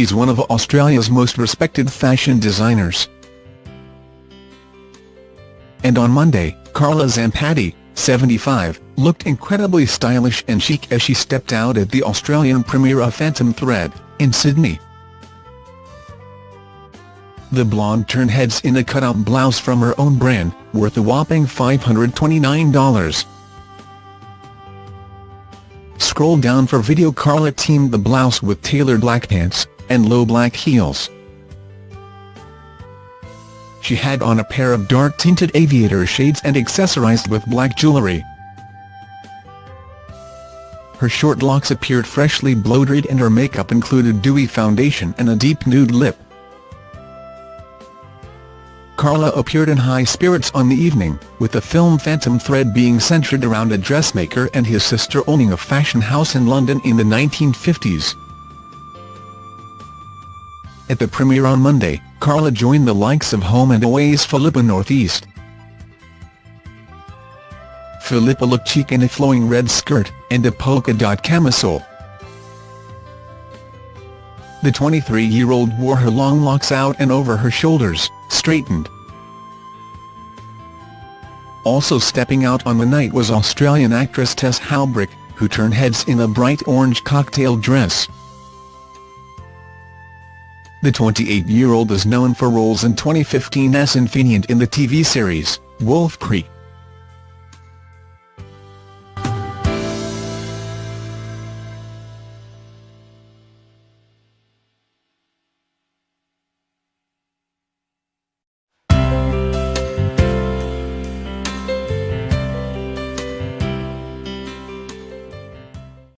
she's one of Australia's most respected fashion designers. And on Monday, Carla Zampatti, 75, looked incredibly stylish and chic as she stepped out at the Australian premiere of Phantom Thread, in Sydney. The blonde turned heads in a cutout blouse from her own brand, worth a whopping $529. Scroll down for video Carla teamed the blouse with tailored black pants, and low black heels. She had on a pair of dark-tinted aviator shades and accessorized with black jewellery. Her short locks appeared freshly blow-dried and her makeup included dewy foundation and a deep nude lip. Carla appeared in high spirits on the evening, with the film Phantom Thread being centred around a dressmaker and his sister owning a fashion house in London in the 1950s. At the premiere on Monday, Carla joined the likes of Home and Away's Philippa Northeast. Philippa looked chic in a flowing red skirt, and a polka-dot camisole. The 23-year-old wore her long locks out and over her shoulders, straightened. Also stepping out on the night was Australian actress Tess Haubrich, who turned heads in a bright orange cocktail dress. The 28-year-old is known for roles in 2015's Infinient in the TV series, Wolf Creek.